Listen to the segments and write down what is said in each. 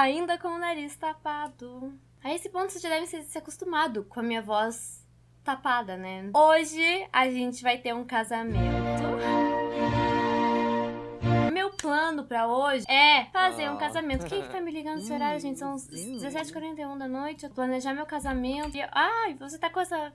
ainda com o nariz tapado. A esse ponto você já deve ser se acostumado com a minha voz tapada, né? Hoje a gente vai ter um casamento. Meu plano pra hoje é fazer um casamento. Quem que tá me ligando nesse horário, gente? São 17h41 da noite. Eu planejar meu casamento. E, ai, você tá com essa.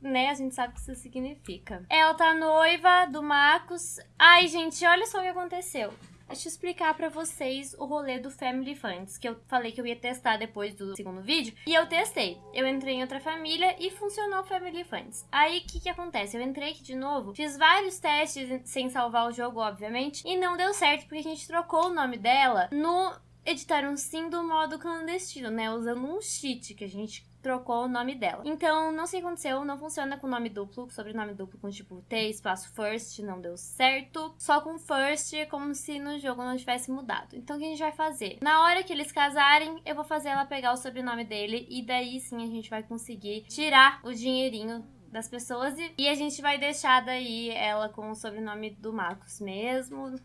Né? A gente sabe o que isso significa. Ela tá noiva do Marcos. Ai, gente, olha só o que aconteceu. Deixa eu explicar pra vocês o rolê do Family Funds, que eu falei que eu ia testar depois do segundo vídeo. E eu testei. Eu entrei em outra família e funcionou o Family Funds. Aí, o que que acontece? Eu entrei aqui de novo, fiz vários testes sem salvar o jogo, obviamente, e não deu certo porque a gente trocou o nome dela no editar um sim do modo clandestino, né? Usando um cheat que a gente trocou o nome dela. Então, não sei o que aconteceu, não funciona com nome duplo, sobrenome duplo com tipo T, espaço first, não deu certo. Só com first, como se no jogo não tivesse mudado. Então, o que a gente vai fazer? Na hora que eles casarem, eu vou fazer ela pegar o sobrenome dele e daí sim a gente vai conseguir tirar o dinheirinho das pessoas e, e a gente vai deixar daí ela com o sobrenome do Marcos mesmo,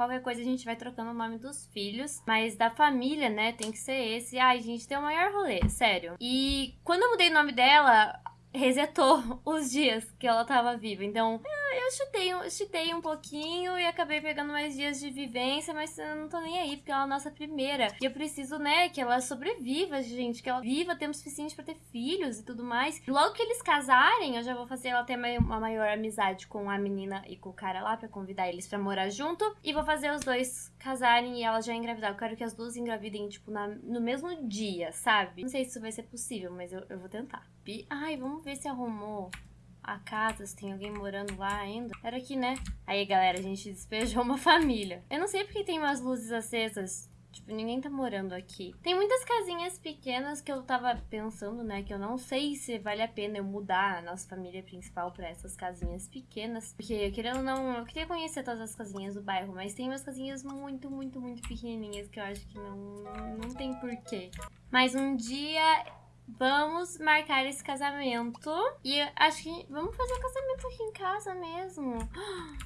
Qualquer coisa a gente vai trocando o nome dos filhos. Mas da família, né, tem que ser esse. Ai, gente, tem o maior rolê, sério. E quando eu mudei o nome dela, resetou os dias que ela tava viva. Então, eu chutei, chutei um pouquinho e acabei pegando mais dias de vivência, mas eu não tô nem aí, porque ela é a nossa primeira. E eu preciso, né, que ela sobreviva, gente, que ela viva tempo suficiente para ter filhos e tudo mais. Logo que eles casarem, eu já vou fazer ela ter uma maior amizade com a menina e com o cara lá para convidar eles para morar junto. E vou fazer os dois casarem e ela já engravidar. Eu quero que as duas engravidem, tipo, na, no mesmo dia, sabe? Não sei se isso vai ser possível, mas eu, eu vou tentar. Ai, vamos ver se arrumou a casa, se tem alguém morando lá ainda. Era aqui, né? Aí, galera, a gente despejou uma família. Eu não sei porque tem umas luzes acesas. Tipo, ninguém tá morando aqui. Tem muitas casinhas pequenas que eu tava pensando, né? Que eu não sei se vale a pena eu mudar a nossa família principal pra essas casinhas pequenas. Porque, querendo ou não, eu queria conhecer todas as casinhas do bairro. Mas tem umas casinhas muito, muito, muito pequenininhas que eu acho que não, não tem porquê. Mas um dia Vamos marcar esse casamento. E acho que vamos fazer o casamento aqui em casa mesmo.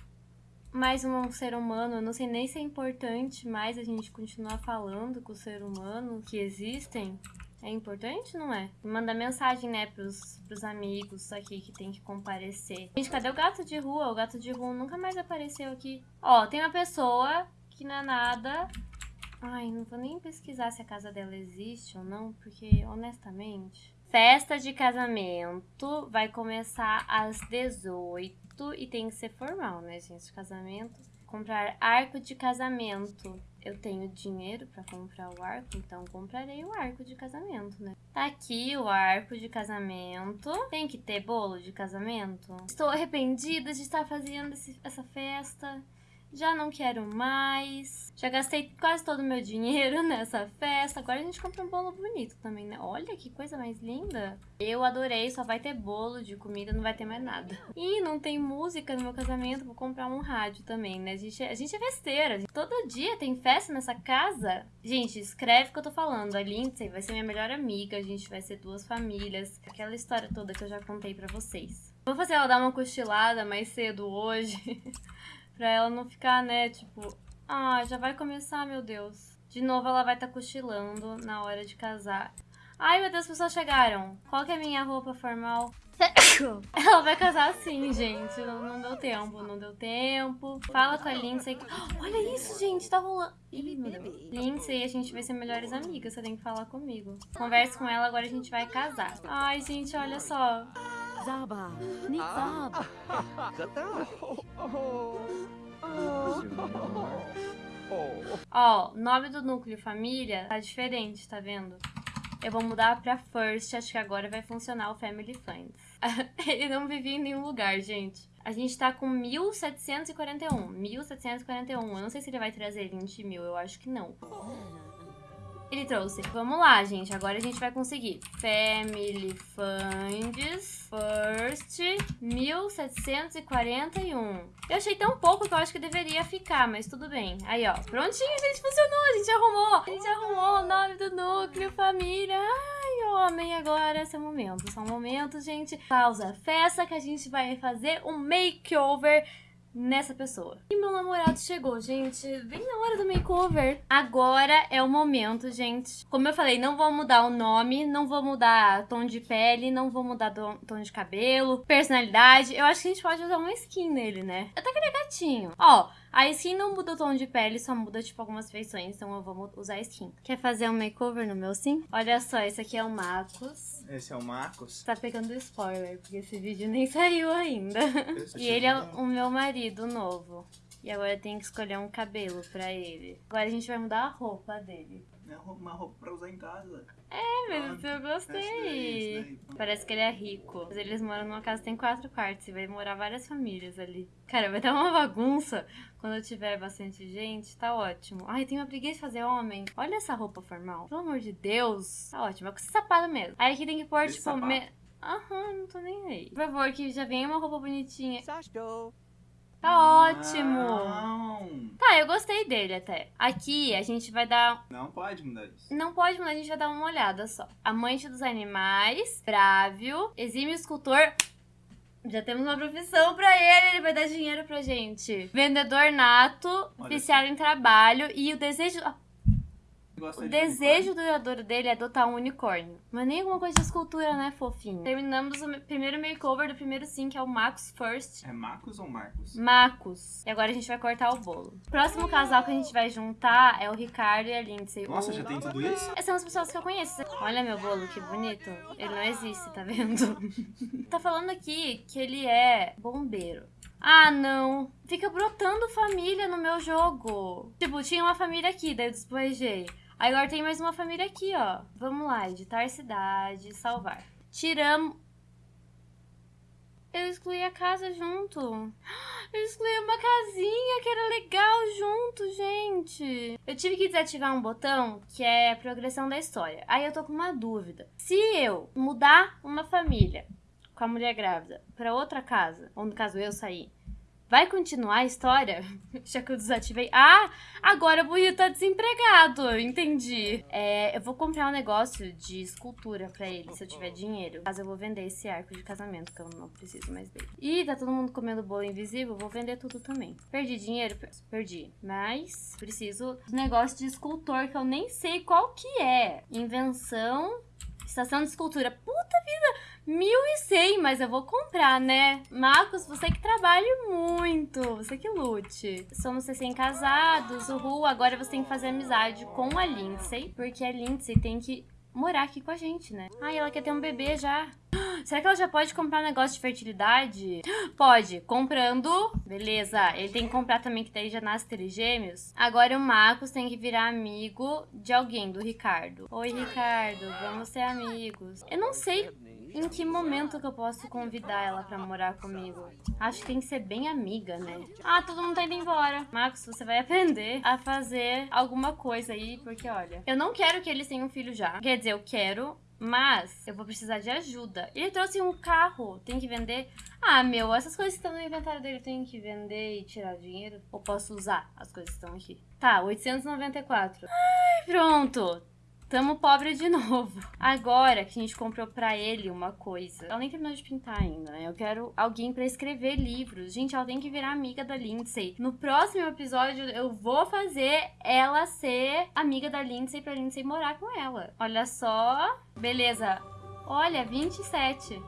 Mais um ser humano, eu não sei nem se é importante mais a gente continuar falando com o ser humano que existem. É importante, não é? Manda mensagem, né, pros, pros amigos aqui que tem que comparecer. Gente, cadê o gato de rua? O gato de rua nunca mais apareceu aqui. Ó, tem uma pessoa que não é nada Ai, não vou nem pesquisar se a casa dela existe ou não, porque honestamente. Festa de casamento vai começar às 18 e tem que ser formal, né, gente? Casamento. Comprar arco de casamento. Eu tenho dinheiro para comprar o arco, então comprarei o arco de casamento, né? Tá aqui o arco de casamento. Tem que ter bolo de casamento. Estou arrependida de estar fazendo esse, essa festa já não quero mais. Já gastei quase todo o meu dinheiro nessa festa. Agora a gente compra um bolo bonito também, né? Olha que coisa mais linda. Eu adorei, só vai ter bolo de comida, não vai ter mais nada. E não tem música no meu casamento, vou comprar um rádio também, né? A gente, é, a gente é festeira. Todo dia tem festa nessa casa. Gente, escreve o que eu tô falando. A Lindsay vai ser minha melhor amiga, a gente vai ser duas famílias. Aquela história toda que eu já contei pra vocês. Vou fazer ela dar uma cochilada mais cedo hoje. Pra ela não ficar, né, tipo... Ah, já vai começar, meu Deus. De novo ela vai estar tá cochilando na hora de casar. Ai, meu Deus, as pessoas chegaram. Qual que é a minha roupa formal? Ela vai casar assim, gente. Não, não, deu tempo, não deu tempo. Fala com a Lindsay. Olha isso, gente, tá rolando. Ih, meu Deus. Lindsay, a gente vai ser melhores amigas. Você tem que falar comigo. Converse com ela, agora a gente vai casar. Ai, gente, olha só. Zaba, Nizab. Ó, o nome do núcleo família tá diferente, tá vendo? Eu vou mudar pra First, acho que agora vai funcionar o Family Friends. Ele não vivia em nenhum lugar, gente. A gente tá com 1741. 1741. Eu não sei se ele vai trazer 20 mil, eu acho que não. Ele trouxe. Vamos lá, gente. Agora a gente vai conseguir. Family Funds First 1741. Eu achei tão pouco que eu acho que deveria ficar, mas tudo bem. Aí, ó. Prontinho, gente. Funcionou. A gente arrumou. A gente arrumou o nome do núcleo, família. Ai, homem, agora esse é momento. São momentos, gente. Pausa. Festa que a gente vai fazer um makeover nessa pessoa. E meu namorado chegou, gente, bem na hora do makeover. Agora é o momento, gente. Como eu falei, não vou mudar o nome, não vou mudar tom de pele, não vou mudar tom de cabelo, personalidade. Eu acho que a gente pode usar uma skin nele, né? Até que ele é gatinho. Ó, a skin não muda o tom de pele, só muda, tipo, algumas feições. Então eu vou usar a skin. Quer fazer um makeover no meu sim? Olha só, esse aqui é o Marcos. Esse é o Marcos. Tá pegando spoiler, porque esse vídeo nem saiu ainda. e ele é o meu marido novo. E agora eu tenho que escolher um cabelo pra ele. Agora a gente vai mudar a roupa dele. É uma roupa pra usar em casa. É, mas ah, eu gostei. Daí, Parece que ele é rico. Mas eles moram numa casa que tem quatro quartos e vai morar várias famílias ali. Cara, vai dar uma bagunça quando tiver bastante gente. Tá ótimo. Ai, tem uma preguiça de fazer homem. Olha essa roupa formal. Pelo amor de Deus. Tá ótimo. É com esse sapato mesmo. Aí aqui tem que pôr, esse tipo, me... Aham, não tô nem aí. Por favor, que já venha uma roupa bonitinha. Tá ótimo. Não. Tá, eu gostei dele até. Aqui a gente vai dar. Não pode mudar isso. Não pode mudar, a gente vai dar uma olhada só. Amante dos animais, brávio, exímio escultor. Já temos uma profissão pra ele, ele vai dar dinheiro pra gente. Vendedor nato, Olha oficial em trabalho e o desejo o desejo de duradouro dele é adotar um unicórnio. Mas nem alguma coisa de escultura, né, fofinho? Terminamos o primeiro makeover do primeiro sim, que é o Marcos First. É Marcos ou Marcos? Marcos. E agora a gente vai cortar o bolo. O próximo casal que a gente vai juntar é o Ricardo e a Lindsay. Nossa, já tem tudo isso? Essas são as pessoas que eu conheço. Olha meu bolo, que bonito. Ele não existe, tá vendo? tá falando aqui que ele é bombeiro. Ah, não. Fica brotando família no meu jogo. Tipo, tinha uma família aqui, daí eu despojei. Agora tem mais uma família aqui, ó. Vamos lá, editar cidade, salvar. Tiramos... Eu excluí a casa junto. Eu excluí uma casinha que era legal junto, gente. Eu tive que desativar um botão que é progressão da história. Aí eu tô com uma dúvida. Se eu mudar uma família com a mulher grávida para outra casa, ou no caso eu sair, Vai continuar a história? Já que eu desativei. Ah, agora o Buiu tá desempregado. Entendi. É, eu vou comprar um negócio de escultura pra ele, se eu tiver dinheiro. Caso eu vou vender esse arco de casamento, que eu não preciso mais dele. Ih, tá todo mundo comendo bolo invisível. Vou vender tudo também. Perdi dinheiro? Perdi. Mas preciso do negócio de escultor, que eu nem sei qual que é. Invenção. Estação de escultura. Puta! 1.100, mas eu vou comprar, né? Marcos, você que trabalha muito, você que lute. Somos recém-casados, uhul, agora você tem que fazer amizade com a Lindsay, porque a Lindsay tem que morar aqui com a gente, né? Ai, ela quer ter um bebê já. Será que ela já pode comprar um negócio de fertilidade? Pode, comprando. Beleza, ele tem que comprar também, que daí já nasce trigêmeos. Agora o Marcos tem que virar amigo de alguém, do Ricardo. Oi, Ricardo, vamos ser amigos. Eu não sei em que momento que eu posso convidar ela pra morar comigo? Acho que tem que ser bem amiga, né? Ah, todo mundo tá indo embora. Marcos, você vai aprender a fazer alguma coisa aí, porque olha, eu não quero que eles tenham um filho já. Quer dizer, eu quero, mas eu vou precisar de ajuda. Ele trouxe um carro, tem que vender. Ah, meu, essas coisas que estão no inventário dele tem que vender e tirar dinheiro? Ou posso usar as coisas que estão aqui? Tá, 894. Ai, pronto. Tamo pobre de novo. Agora que a gente comprou pra ele uma coisa. Ela nem terminou de pintar ainda, né? Eu quero alguém pra escrever livros. Gente, ela tem que virar amiga da Lindsay. No próximo episódio, eu vou fazer ela ser amiga da Lindsay pra Lindsay morar com ela. Olha só. Beleza. Olha, 27.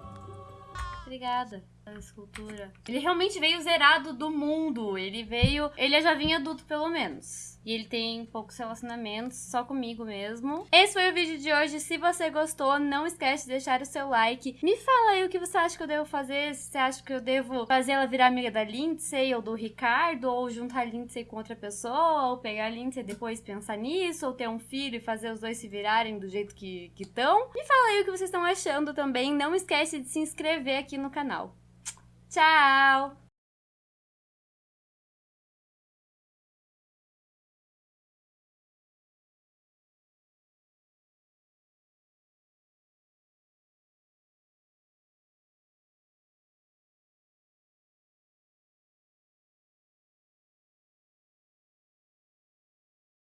Obrigada escultura. Ele realmente veio zerado do mundo. Ele veio. Ele já vinha adulto, pelo menos. E ele tem poucos relacionamentos, só comigo mesmo. Esse foi o vídeo de hoje. Se você gostou, não esquece de deixar o seu like. Me fala aí o que você acha que eu devo fazer. Se você acha que eu devo fazer ela virar amiga da Lindsay ou do Ricardo, ou juntar a Lindsay com outra pessoa, ou pegar a Lindsay e depois pensar nisso, ou ter um filho e fazer os dois se virarem do jeito que estão. Me fala aí o que vocês estão achando também. Não esquece de se inscrever aqui no canal. Tchau!